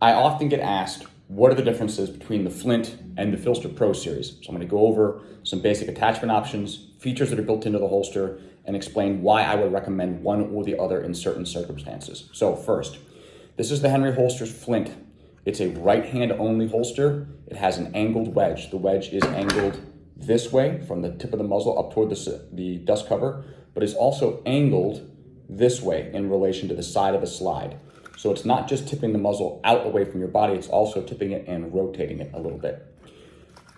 I often get asked, what are the differences between the Flint and the PHLster Pro series? So I'm gonna go over some basic attachment options, features that are built into the holster, and explain why I would recommend one or the other in certain circumstances. So first, this is the Henry Holster's Flint. It's a right hand only holster. It has an angled wedge. The wedge is angled this way from the tip of the muzzle up toward the, the dust cover, but it's also angled this way in relation to the side of the slide. So it's not just tipping the muzzle out away from your body, it's also tipping it and rotating it a little bit.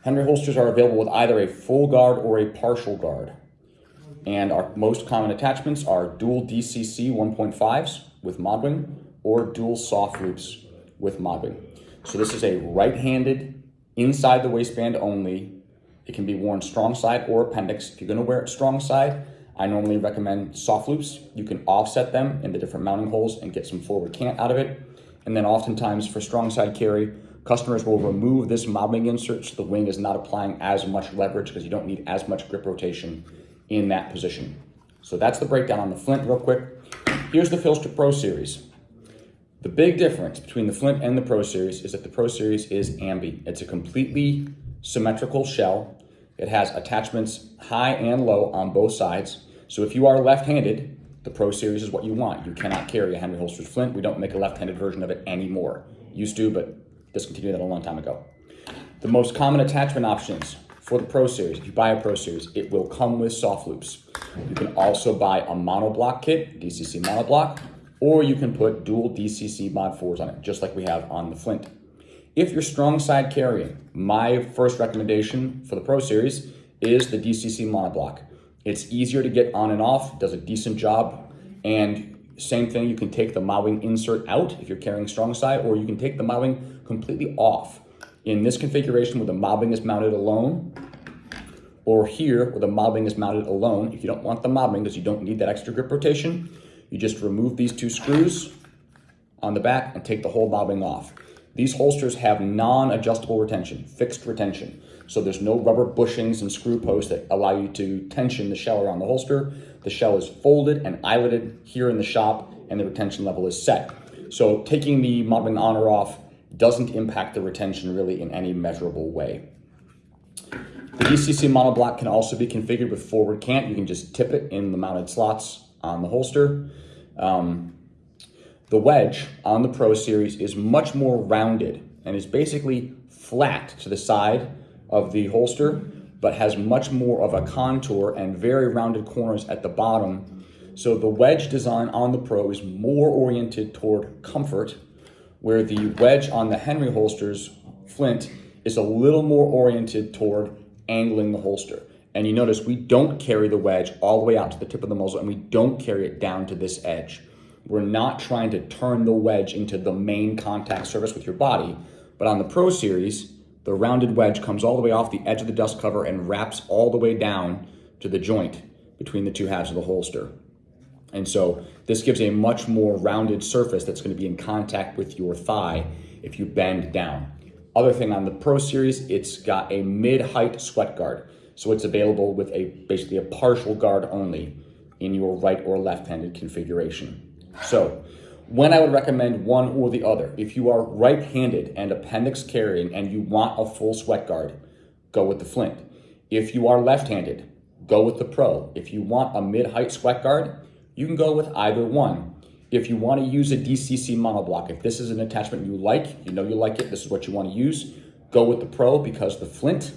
Henry holsters are available with either a full guard or a partial guard. And our most common attachments are dual DCC 1.5s with Modwing or dual soft loops with Modwing. So this is a right-handed, inside the waistband only. It can be worn strong side or appendix. If you're gonna wear it strong side, I normally recommend soft loops. You can offset them in the different mounting holes and get some forward cant out of it. And then oftentimes for strong side carry, customers will remove this Modwing insert so the wing is not applying as much leverage because you don't need as much grip rotation in that position. So that's the breakdown on the Flint real quick. Here's the PHLster Pro Series. The big difference between the Flint and the Pro Series is that the Pro Series is ambi. It's a completely symmetrical shell. It has attachments high and low on both sides. So if you are left-handed, the Pro Series is what you want. You cannot carry a Henry Holster's Flint. We don't make a left-handed version of it anymore. Used to, but discontinued that a long time ago. The most common attachment options for the Pro Series, if you buy a Pro Series, it will come with soft loops. You can also buy a monoblock kit, DCC monoblock, or you can put dual DCC Mod 4s on it, just like we have on the Flint. If you're strong side carrying, my first recommendation for the Pro Series is the DCC monoblock. It's easier to get on and off, does a decent job. And same thing, you can take the Modwing insert out if you're carrying strong side, or you can take the Modwing completely off. In this configuration where the Modwing is mounted alone, or here where the Modwing is mounted alone, if you don't want the Modwing because you don't need that extra grip rotation, you just remove these two screws on the back and take the whole Modwing off. These holsters have non-adjustable retention, fixed retention. So there's no rubber bushings and screw posts that allow you to tension the shell around the holster. The shell is folded and eyeletted here in the shop and the retention level is set. So taking the Modwing on or off doesn't impact the retention really in any measurable way. The DCC monoblock can also be configured with forward cant. You can just tip it in the mounted slots on the holster. Um, the wedge on the Pro Series is much more rounded and is basically flat to the side of the holster, but has much more of a contour and very rounded corners at the bottom. So the wedge design on the Pro is more oriented toward comfort, where the wedge on the Henry holsters, Flint, is a little more oriented toward angling the holster. And you notice we don't carry the wedge all the way out to the tip of the muzzle and we don't carry it down to this edge. We're not trying to turn the wedge into the main contact surface with your body, but on the Pro Series, the rounded wedge comes all the way off the edge of the dust cover and wraps all the way down to the joint between the two halves of the holster. And so this gives a much more rounded surface that's gonna be in contact with your thigh if you bend down. Other thing on the Pro Series, it's got a mid-height sweat guard. So it's available with a basically a partial guard only in your right or left-handed configuration. So when I would recommend one or the other. If you are right-handed and appendix carrying and you want a full sweat guard, go with the Flint. If you are left-handed, go with the Pro. If you want a mid-height sweat guard, you can go with either one. If you want to use a DCC monoblock, if this is an attachment you like, you know you like it, this is what you want to use, go with the Pro because the Flint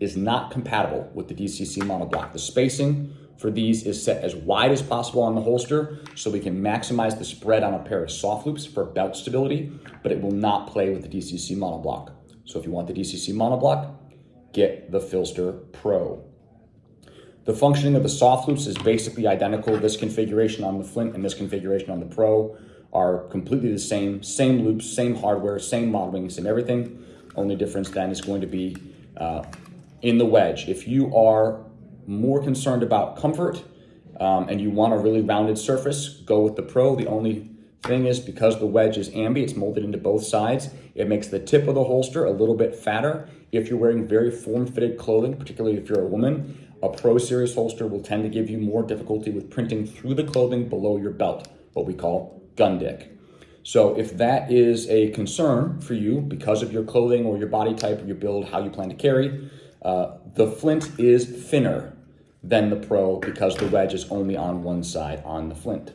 is not compatible with the DCC monoblock. The spacing for these is set as wide as possible on the holster so we can maximize the spread on a pair of soft loops for belt stability, but it will not play with the DCC monoblock. So if you want the DCC monoblock, get the PHLster Pro. The functioning of the soft loops is basically identical. This configuration on the Flint and this configuration on the Pro are completely the same. Same loops, same hardware, same Modwing, same everything. Only difference then is going to be uh, in the wedge. If you are more concerned about comfort um, and you want a really rounded surface, go with the Pro. The only thing is because the wedge is ambi, it's molded into both sides, it makes the tip of the holster a little bit fatter. If you're wearing very form-fitted clothing, particularly if you're a woman, a Pro Series holster will tend to give you more difficulty with printing through the clothing below your belt, what we call gun dick. So if that is a concern for you because of your clothing or your body type or your build, how you plan to carry, uh, the Flint is thinner than the Pro because the wedge is only on one side on the Flint.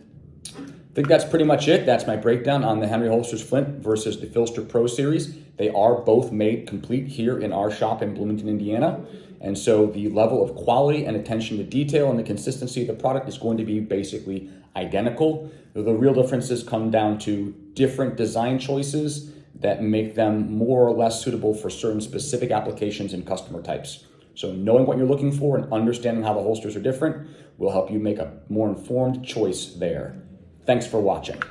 I think that's pretty much it. That's my breakdown on the Henry Holsters Flint versus the PHLster Pro Series. They are both made complete here in our shop in Bloomington, Indiana. And so the level of quality and attention to detail and the consistency of the product is going to be basically identical. The real differences come down to different design choices that make them more or less suitable for certain specific applications and customer types. So knowing what you're looking for and understanding how the holsters are different will help you make a more informed choice there. Thanks for watching.